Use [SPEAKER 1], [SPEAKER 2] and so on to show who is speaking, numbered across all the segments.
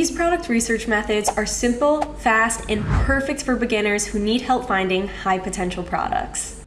[SPEAKER 1] These product research methods are simple, fast, and perfect for beginners who need help finding high potential products.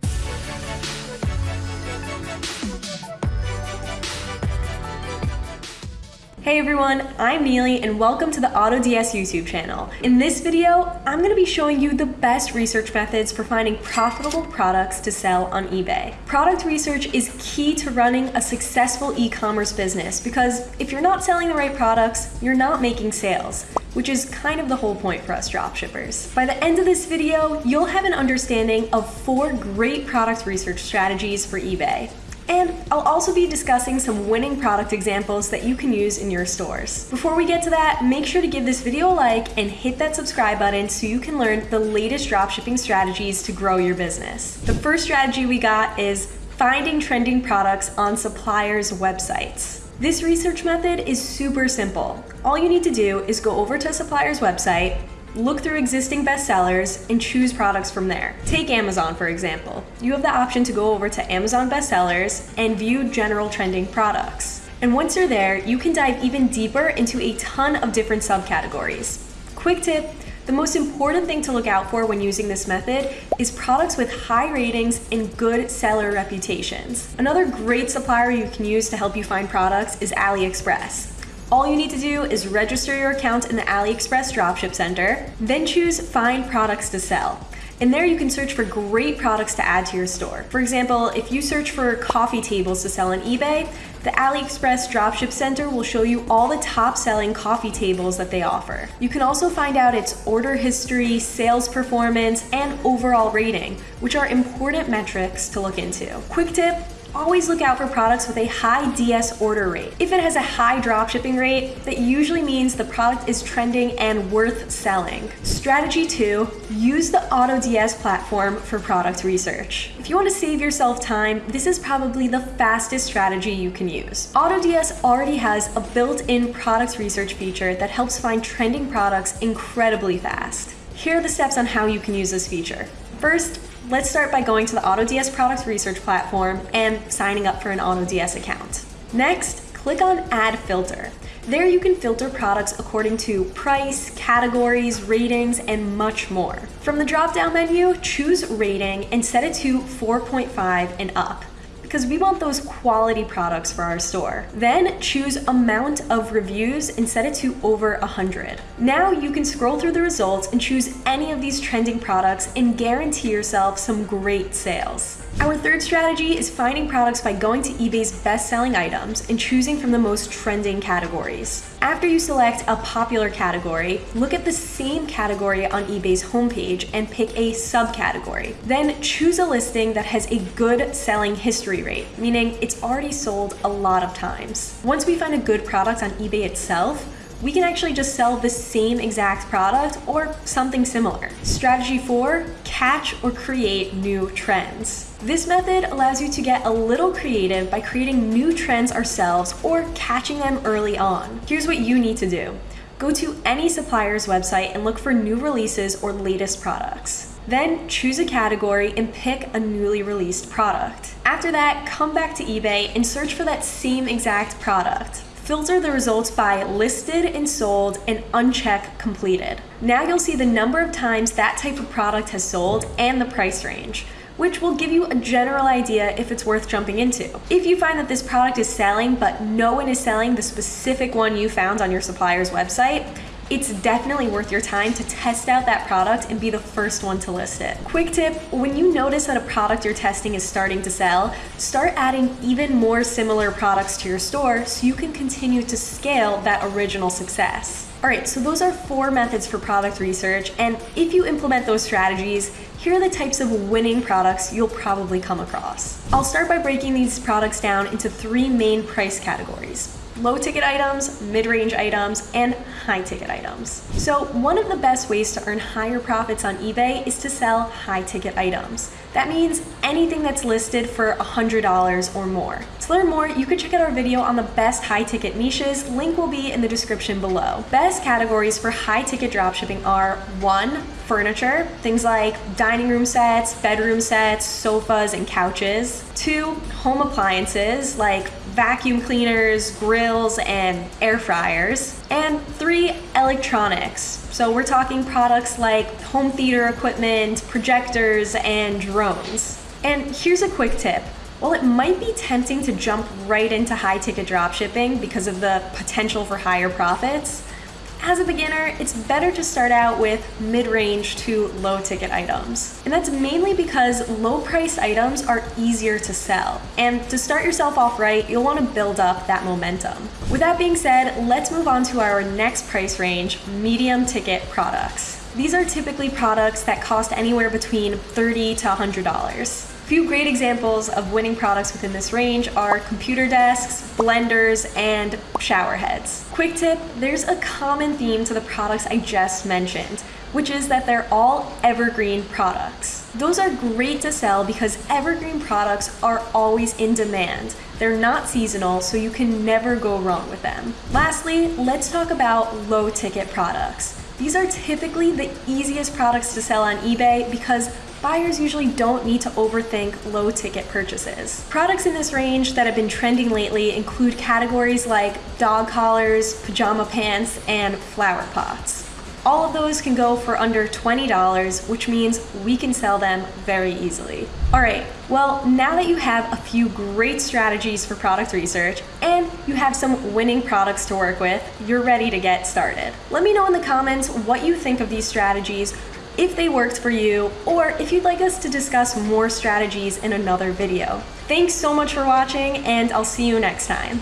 [SPEAKER 1] Hey everyone, I'm Neely and welcome to the AutoDS YouTube channel. In this video, I'm going to be showing you the best research methods for finding profitable products to sell on eBay. Product research is key to running a successful e-commerce business because if you're not selling the right products, you're not making sales which is kind of the whole point for us dropshippers. By the end of this video, you'll have an understanding of four great product research strategies for eBay. And I'll also be discussing some winning product examples that you can use in your stores. Before we get to that, make sure to give this video a like and hit that subscribe button so you can learn the latest dropshipping strategies to grow your business. The first strategy we got is finding trending products on suppliers' websites. This research method is super simple. All you need to do is go over to a supplier's website, Look through existing bestsellers and choose products from there. Take Amazon, for example. You have the option to go over to Amazon bestsellers and view general trending products. And once you're there, you can dive even deeper into a ton of different subcategories. Quick tip, the most important thing to look out for when using this method is products with high ratings and good seller reputations. Another great supplier you can use to help you find products is AliExpress. All you need to do is register your account in the AliExpress Dropship Center, then choose Find Products to Sell. And there you can search for great products to add to your store. For example, if you search for coffee tables to sell on eBay, the AliExpress Dropship Center will show you all the top selling coffee tables that they offer. You can also find out its order history, sales performance, and overall rating, which are important metrics to look into. Quick tip, always look out for products with a high DS order rate. If it has a high drop shipping rate, that usually means the product is trending and worth selling. Strategy two, use the AutoDS platform for product research. If you want to save yourself time, this is probably the fastest strategy you can use. AutoDS already has a built-in product research feature that helps find trending products incredibly fast. Here are the steps on how you can use this feature. First, Let's start by going to the AutoDS product research platform and signing up for an AutoDS account. Next, click on Add Filter. There you can filter products according to price, categories, ratings, and much more. From the drop-down menu, choose Rating and set it to 4.5 and up because we want those quality products for our store. Then choose amount of reviews and set it to over 100. Now you can scroll through the results and choose any of these trending products and guarantee yourself some great sales. Our third strategy is finding products by going to eBay's best-selling items and choosing from the most trending categories. After you select a popular category, look at the same category on eBay's homepage and pick a subcategory. Then choose a listing that has a good selling history rate, meaning it's already sold a lot of times. Once we find a good product on eBay itself, we can actually just sell the same exact product or something similar. Strategy four, catch or create new trends. This method allows you to get a little creative by creating new trends ourselves or catching them early on. Here's what you need to do. Go to any supplier's website and look for new releases or latest products. Then choose a category and pick a newly released product. After that, come back to eBay and search for that same exact product. Filter the results by listed and sold and uncheck completed. Now you'll see the number of times that type of product has sold and the price range which will give you a general idea if it's worth jumping into. If you find that this product is selling, but no one is selling the specific one you found on your supplier's website, it's definitely worth your time to test out that product and be the first one to list it. Quick tip, when you notice that a product you're testing is starting to sell, start adding even more similar products to your store so you can continue to scale that original success. All right, so those are four methods for product research, and if you implement those strategies, here are the types of winning products you'll probably come across. I'll start by breaking these products down into three main price categories low ticket items, mid-range items, and high ticket items. So one of the best ways to earn higher profits on eBay is to sell high ticket items. That means anything that's listed for $100 or more. To learn more, you can check out our video on the best high ticket niches. Link will be in the description below. Best categories for high ticket dropshipping are one, furniture, things like dining room sets, bedroom sets, sofas, and couches. Two, home appliances like vacuum cleaners, grills, and air fryers. And three, electronics. So we're talking products like home theater equipment, projectors, and drones. And here's a quick tip. While it might be tempting to jump right into high ticket dropshipping because of the potential for higher profits, as a beginner, it's better to start out with mid-range to low ticket items. And that's mainly because low priced items are easier to sell. And to start yourself off right, you'll want to build up that momentum. With that being said, let's move on to our next price range, medium ticket products. These are typically products that cost anywhere between 30 to $100. Few great examples of winning products within this range are computer desks, blenders, and shower heads. Quick tip, there's a common theme to the products I just mentioned, which is that they're all evergreen products. Those are great to sell because evergreen products are always in demand. They're not seasonal, so you can never go wrong with them. Lastly, let's talk about low ticket products. These are typically the easiest products to sell on eBay because buyers usually don't need to overthink low ticket purchases. Products in this range that have been trending lately include categories like dog collars, pajama pants, and flower pots. All of those can go for under $20, which means we can sell them very easily. All right, well, now that you have a few great strategies for product research and you have some winning products to work with, you're ready to get started. Let me know in the comments what you think of these strategies, if they worked for you, or if you'd like us to discuss more strategies in another video. Thanks so much for watching, and I'll see you next time.